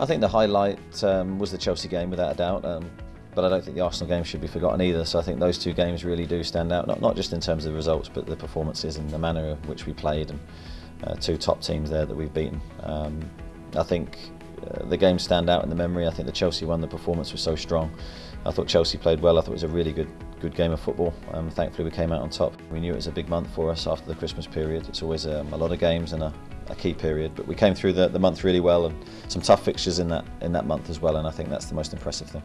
I think the highlight um, was the Chelsea game, without a doubt. Um, but I don't think the Arsenal game should be forgotten either. So I think those two games really do stand out, not, not just in terms of the results, but the performances and the manner in which we played, and uh, two top teams there that we've beaten. Um, I think uh, the games stand out in the memory. I think the Chelsea one, the performance was so strong. I thought Chelsea played well. I thought it was a really good good game of football. Um, thankfully, we came out on top. We knew it was a big month for us after the Christmas period. It's always um, a lot of games and a, a key period. But we came through the, the month really well and some tough fixtures in that in that month as well, and I think that's the most impressive thing.